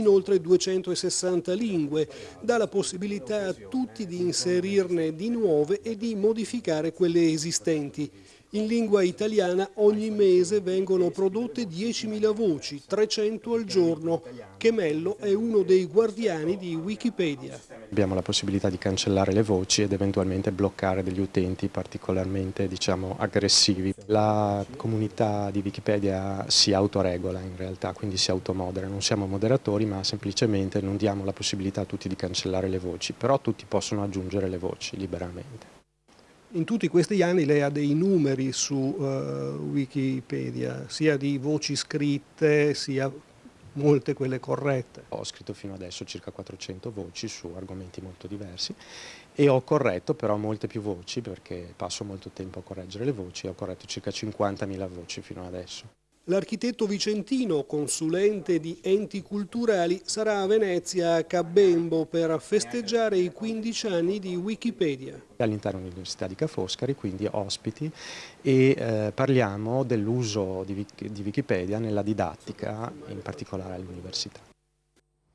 in oltre 260 lingue, dà la possibilità a tutti di inserirne di nuove e di modificare quelle esistenti. In lingua italiana ogni mese vengono prodotte 10.000 voci, 300 al giorno. Chemello è uno dei guardiani di Wikipedia. Abbiamo la possibilità di cancellare le voci ed eventualmente bloccare degli utenti particolarmente diciamo, aggressivi. La comunità di Wikipedia si autoregola in realtà, quindi si automodera. Non siamo moderatori ma semplicemente non diamo la possibilità a tutti di cancellare le voci, però tutti possono aggiungere le voci liberamente. In tutti questi anni lei ha dei numeri su uh, Wikipedia, sia di voci scritte, sia molte quelle corrette. Ho scritto fino adesso circa 400 voci su argomenti molto diversi e ho corretto però molte più voci perché passo molto tempo a correggere le voci ho corretto circa 50.000 voci fino adesso. L'architetto vicentino, consulente di enti culturali, sarà a Venezia a Cabembo per festeggiare i 15 anni di Wikipedia. All'interno dell'Università di Ca' Foscari, quindi ospiti, e eh, parliamo dell'uso di, di Wikipedia nella didattica, in particolare all'università.